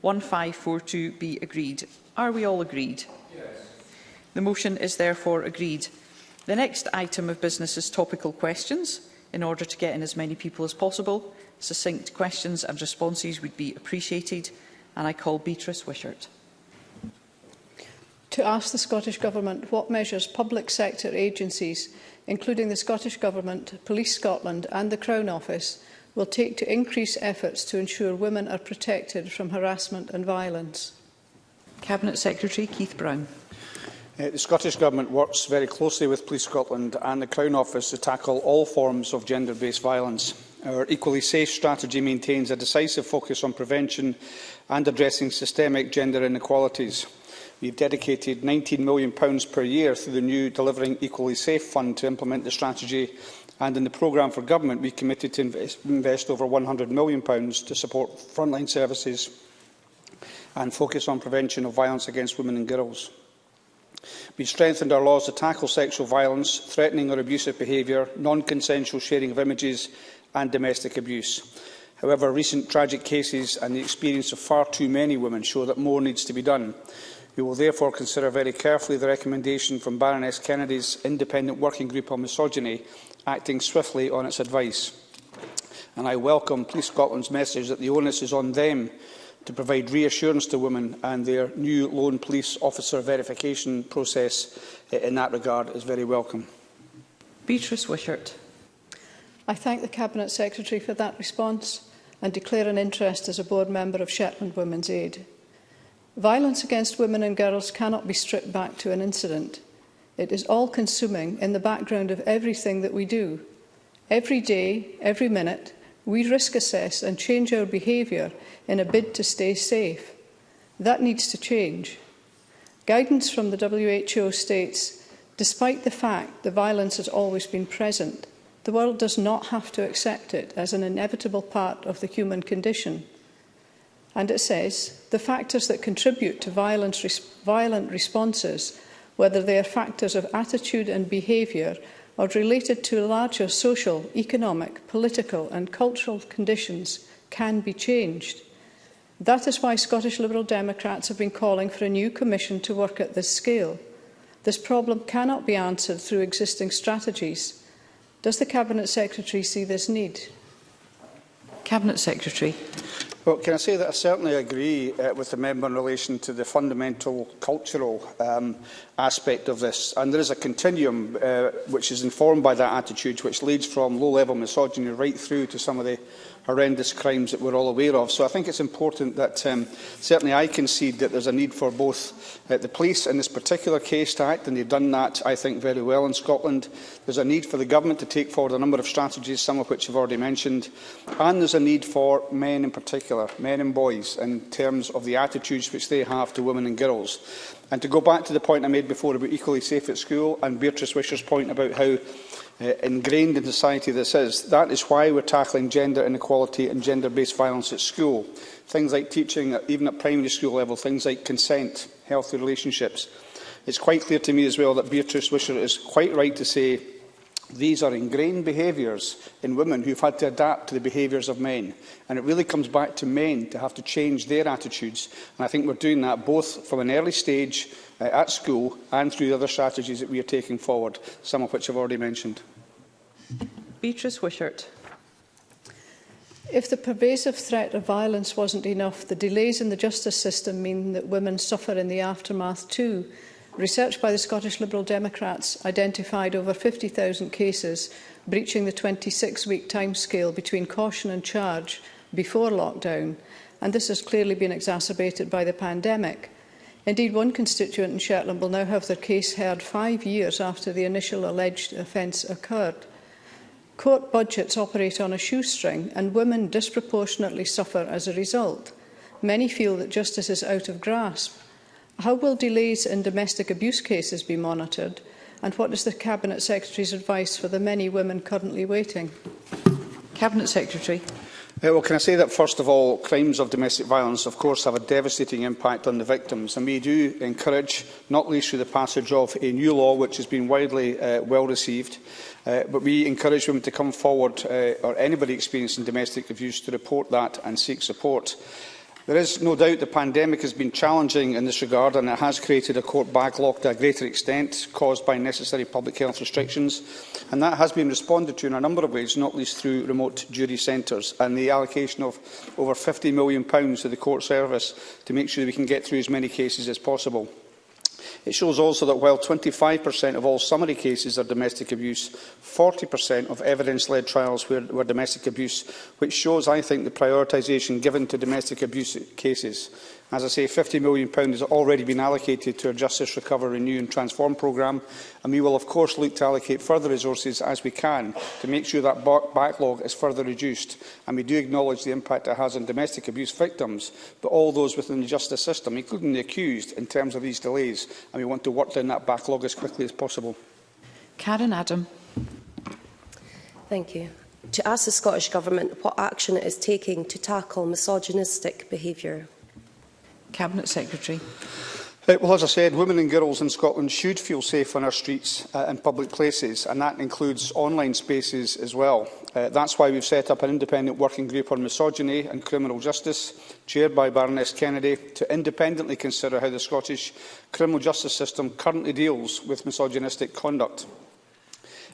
1542 be agreed. Are we all agreed? Yes. The motion is therefore agreed. The next item of business is topical questions. In order to get in as many people as possible, succinct questions and responses would be appreciated. And I call Beatrice Wishart. To ask the Scottish Government what measures public sector agencies, including the Scottish Government, Police Scotland and the Crown Office, will take to increase efforts to ensure women are protected from harassment and violence? Cabinet Secretary Keith Brown. Uh, the Scottish Government works very closely with Police Scotland and the Crown Office to tackle all forms of gender-based violence. Our Equally Safe strategy maintains a decisive focus on prevention and addressing systemic gender inequalities. We've dedicated £19 million per year through the new Delivering Equally Safe Fund to implement the strategy and in the programme for government we committed to invest, invest over £100 million to support frontline services and focus on prevention of violence against women and girls. We've strengthened our laws to tackle sexual violence, threatening or abusive behaviour, non-consensual sharing of images and domestic abuse. However, recent tragic cases and the experience of far too many women show that more needs to be done. We will therefore consider very carefully the recommendation from Baroness Kennedy's Independent Working Group on Misogyny, acting swiftly on its advice. And I welcome Police Scotland's message that the onus is on them to provide reassurance to women and their new lone police officer verification process eh, in that regard is very welcome. Beatrice Wishart. I thank the Cabinet Secretary for that response and declare an interest as a board member of Shetland Women's Aid. Violence against women and girls cannot be stripped back to an incident. It is all-consuming in the background of everything that we do. Every day, every minute, we risk assess and change our behaviour in a bid to stay safe. That needs to change. Guidance from the WHO states, despite the fact the violence has always been present, the world does not have to accept it as an inevitable part of the human condition. And it says, the factors that contribute to violence res violent responses, whether they are factors of attitude and behaviour, are related to larger social, economic, political and cultural conditions can be changed. That is why Scottish Liberal Democrats have been calling for a new commission to work at this scale. This problem cannot be answered through existing strategies. Does the Cabinet Secretary see this need? Cabinet Secretary. Well, can I say that I certainly agree uh, with the member in relation to the fundamental cultural um, aspect of this. And there is a continuum uh, which is informed by that attitude, which leads from low-level misogyny right through to some of the horrendous crimes that we're all aware of. So I think it's important that um, certainly I concede that there's a need for both uh, the police in this particular case to act, and they've done that, I think, very well in Scotland. There's a need for the government to take forward a number of strategies, some of which I've already mentioned, and there's a need for men in particular, men and boys, in terms of the attitudes which they have to women and girls. And to go back to the point I made before about equally safe at school and Beatrice Wisher's point about how uh, ingrained in society that says That is why we're tackling gender inequality and gender-based violence at school. Things like teaching, even at primary school level, things like consent, healthy relationships. It's quite clear to me as well that Beatrice Wisher is quite right to say these are ingrained behaviours in women who've had to adapt to the behaviours of men. And it really comes back to men to have to change their attitudes. And I think we're doing that both from an early stage uh, at school and through the other strategies that we are taking forward, some of which I've already mentioned. Beatrice Wishart. If the pervasive threat of violence wasn't enough, the delays in the justice system mean that women suffer in the aftermath too. Research by the Scottish Liberal Democrats identified over 50,000 cases breaching the 26-week timescale between caution and charge before lockdown, and this has clearly been exacerbated by the pandemic. Indeed, one constituent in Shetland will now have their case heard five years after the initial alleged offence occurred. Court budgets operate on a shoestring and women disproportionately suffer as a result. Many feel that justice is out of grasp. How will delays in domestic abuse cases be monitored? And what is the Cabinet Secretary's advice for the many women currently waiting? Cabinet Secretary. Uh, well, can I say that, first of all, crimes of domestic violence, of course, have a devastating impact on the victims, and we do encourage, not least through the passage of a new law, which has been widely uh, well received, uh, but we encourage women to come forward, uh, or anybody experiencing domestic abuse, to report that and seek support. There is no doubt the pandemic has been challenging in this regard and it has created a court backlog to a greater extent caused by necessary public health restrictions and that has been responded to in a number of ways, not least through remote jury centres and the allocation of over £50 million to the court service to make sure we can get through as many cases as possible. It shows also that while 25% of all summary cases are domestic abuse, 40% of evidence-led trials were, were domestic abuse, which shows, I think, the prioritisation given to domestic abuse cases. As I say, £50 million has already been allocated to our Justice Recover, Renew and Transform programme, and we will of course look to allocate further resources as we can to make sure that backlog is further reduced. And we do acknowledge the impact it has on domestic abuse victims, but all those within the justice system, including the accused, in terms of these delays, and we want to work down that backlog as quickly as possible. Karen Adam. Thank you. To ask the Scottish Government what action it is taking to tackle misogynistic behaviour. Cabinet Secretary. Uh, well, as I said, women and girls in Scotland should feel safe on our streets uh, and public places, and that includes online spaces as well. Uh, that's why we've set up an independent working group on misogyny and criminal justice, chaired by Baroness Kennedy, to independently consider how the Scottish criminal justice system currently deals with misogynistic conduct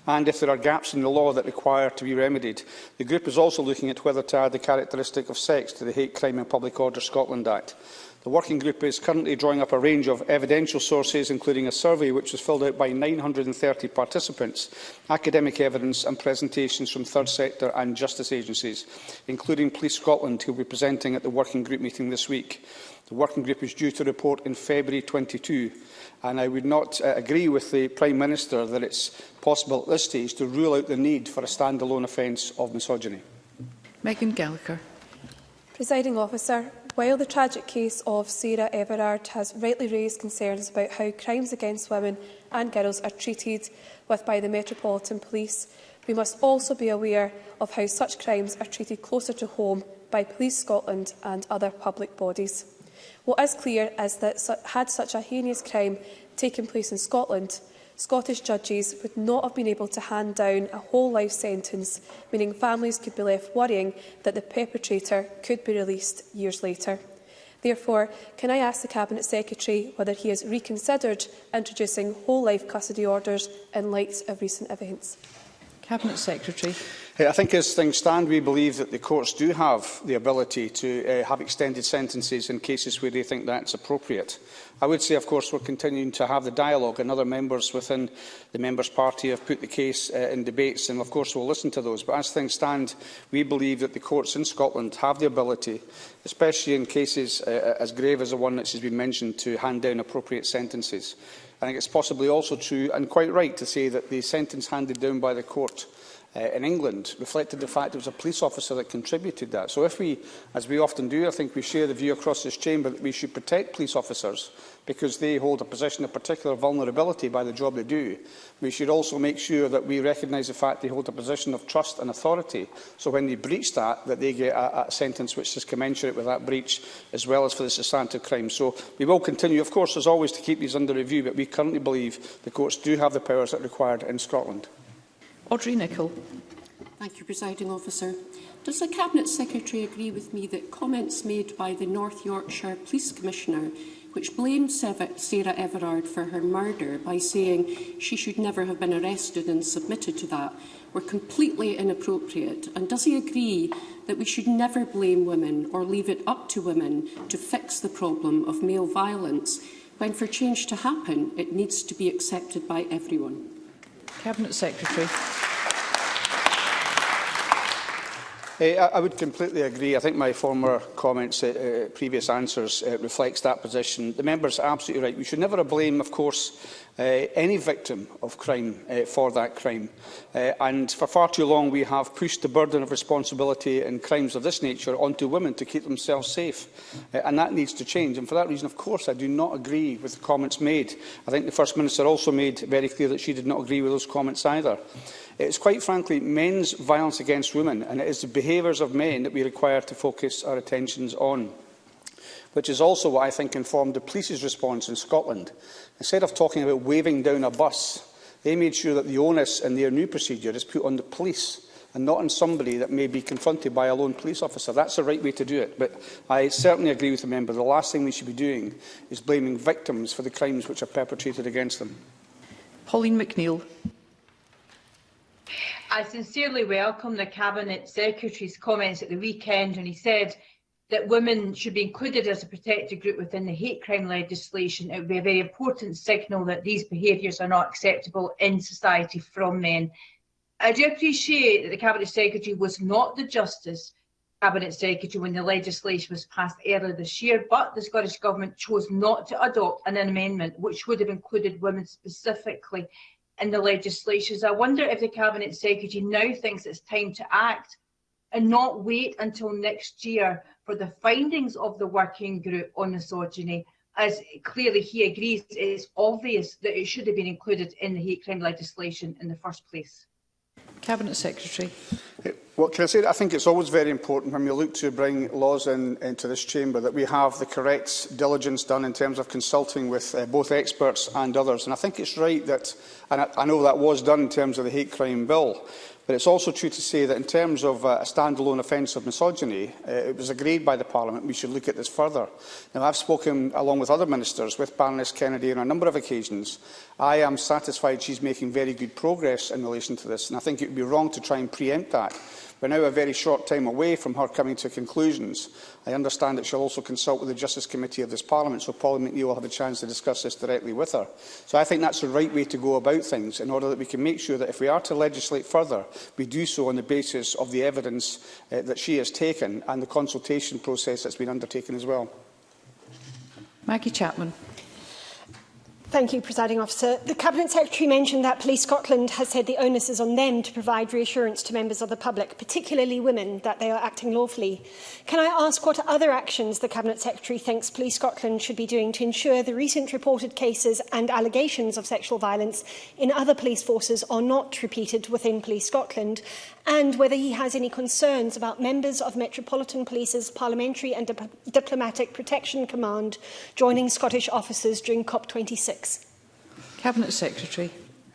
and if there are gaps in the law that require to be remedied. The group is also looking at whether to add the characteristic of sex to the Hate Crime and Public Order Scotland Act. The working group is currently drawing up a range of evidential sources, including a survey which was filled out by 930 participants, academic evidence and presentations from third sector and justice agencies, including Police Scotland, who will be presenting at the working group meeting this week. The working group is due to report in February 22, and I would not uh, agree with the Prime Minister that it's possible at this stage to rule out the need for a standalone offence of misogyny. Megan Gallagher. Presiding officer, While the tragic case of Sarah Everard has rightly raised concerns about how crimes against women and girls are treated with by the Metropolitan Police, we must also be aware of how such crimes are treated closer to home by Police Scotland and other public bodies. What is clear is that had such a heinous crime taken place in Scotland, Scottish judges would not have been able to hand down a whole life sentence, meaning families could be left worrying that the perpetrator could be released years later. Therefore, can I ask the Cabinet Secretary whether he has reconsidered introducing whole life custody orders in light of recent events? Cabinet Secretary. I think as things stand, we believe that the courts do have the ability to uh, have extended sentences in cases where they think that's appropriate. I would say, of course, we're continuing to have the dialogue and other members within the Members' Party have put the case uh, in debates and, of course, we'll listen to those. But as things stand, we believe that the courts in Scotland have the ability, especially in cases uh, uh as grave as the one that has been mentioned, to hand down appropriate sentences. I think it's possibly also true and quite right to say that the sentence handed down by the court uh, in England reflected the fact it was a police officer that contributed that. So if we, as we often do, I think we share the view across this chamber that we should protect police officers because they hold a position of particular vulnerability by the job they do. We should also make sure that we recognise the fact they hold a position of trust and authority. So when they breach that, that they get a, a sentence which is commensurate with that breach, as well as for the substantive crime. So we will continue, of course, as always, to keep these under review, but we currently believe the courts do have the powers that are required in Scotland. Audrey Nicholl. Thank you, Presiding Officer. Does the Cabinet Secretary agree with me that comments made by the North Yorkshire Police Commissioner, which blamed Sarah Everard for her murder by saying she should never have been arrested and submitted to that, were completely inappropriate? And does he agree that we should never blame women or leave it up to women to fix the problem of male violence, when for change to happen, it needs to be accepted by everyone? Cabinet Secretary. Uh, I would completely agree. I think my former comments, uh, uh, previous answers, uh, reflects that position. The member's absolutely right. We should never blame, of course, uh, any victim of crime uh, for that crime. Uh, and for far too long we have pushed the burden of responsibility in crimes of this nature onto women to keep themselves safe. Uh, and that needs to change. And for that reason, of course, I do not agree with the comments made. I think the First Minister also made very clear that she did not agree with those comments either. It's quite frankly men's violence against women, and it is the behaviours of men that we require to focus our attentions on which is also what I think informed the police's response in Scotland. Instead of talking about waving down a bus, they made sure that the onus in their new procedure is put on the police and not on somebody that may be confronted by a lone police officer. That's the right way to do it. But I certainly agree with the member. The last thing we should be doing is blaming victims for the crimes which are perpetrated against them. Pauline McNeill. I sincerely welcome the Cabinet Secretary's comments at the weekend when he said that women should be included as a protected group within the hate crime legislation, it would be a very important signal that these behaviours are not acceptable in society from men. I do appreciate that the Cabinet Secretary was not the Justice Cabinet Secretary when the legislation was passed earlier this year, but the Scottish Government chose not to adopt an amendment which would have included women specifically in the legislation. So I wonder if the Cabinet Secretary now thinks it's time to act and not wait until next year for the findings of the working group on misogyny as clearly he agrees it's obvious that it should have been included in the hate crime legislation in the first place. Cabinet Secretary. What can I say I think it's always very important when we look to bring laws in, into this chamber that we have the correct diligence done in terms of consulting with uh, both experts and others. And I think it's right that, and I, I know that was done in terms of the hate crime bill, But it's also true to say that in terms of uh, a standalone offence of misogyny, uh, it was agreed by the Parliament we should look at this further. Now, I've spoken, along with other ministers, with Baroness Kennedy on a number of occasions. I am satisfied she's making very good progress in relation to this, and I think it would be wrong to try and preempt that We're now a very short time away from her coming to conclusions. I understand that she'll also consult with the Justice Committee of this Parliament, so Paul McNeill will have a chance to discuss this directly with her. So I think that's the right way to go about things, in order that we can make sure that if we are to legislate further, we do so on the basis of the evidence uh, that she has taken and the consultation process that's been undertaken as well. Maggie Chapman. Thank you, Presiding Officer. The Cabinet Secretary mentioned that Police Scotland has said the onus is on them to provide reassurance to members of the public, particularly women, that they are acting lawfully. Can I ask what other actions the Cabinet Secretary thinks Police Scotland should be doing to ensure the recent reported cases and allegations of sexual violence in other police forces are not repeated within Police Scotland? and whether he has any concerns about members of Metropolitan Police's Parliamentary and Dip Diplomatic Protection Command joining Scottish officers during COP26. Cabinet Secretary.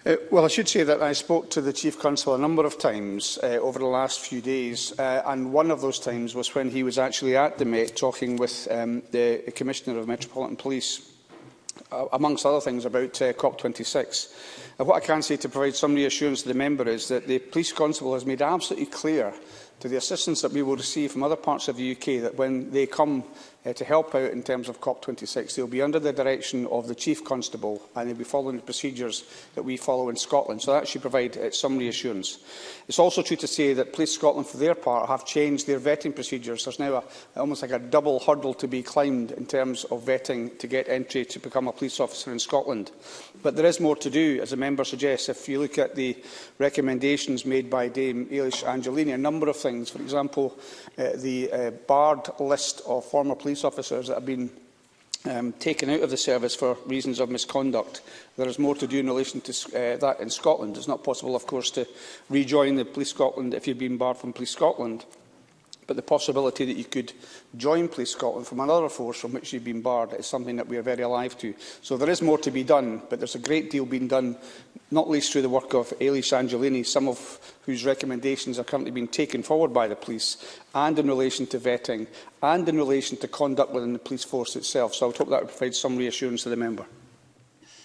Uh, well, I should say that I spoke to the Chief Consul a number of times uh, over the last few days, uh, and one of those times was when he was actually at the Met talking with um, the Commissioner of Metropolitan Police uh, amongst other things, about uh, COP26. And what I can say to provide some reassurance to the member is that the police constable has made absolutely clear to the assistance that we will receive from other parts of the UK that when they come uh, to help out in terms of COP26. They'll be under the direction of the Chief Constable and they'll be following the procedures that we follow in Scotland. So that should provide uh, some reassurance. It's also true to say that Police Scotland, for their part, have changed their vetting procedures. There's now a, almost like a double hurdle to be climbed in terms of vetting to get entry to become a police officer in Scotland. But there is more to do, as a member suggests. If you look at the recommendations made by Dame Ailish Angelini, a number of things. For example, uh, the uh, barred list of former police police officers that have been um, taken out of the service for reasons of misconduct. There is more to do in relation to uh, that in Scotland. It's not possible, of course, to rejoin the Police Scotland if you've been barred from Police Scotland. But the possibility that you could join Police Scotland from another force from which you've been barred is something that we are very alive to. So there is more to be done, but there's a great deal being done, not least through the work of Ailey Angelini, some of whose recommendations are currently being taken forward by the police, and in relation to vetting, and in relation to conduct within the police force itself. So I would hope that would provide some reassurance to the member.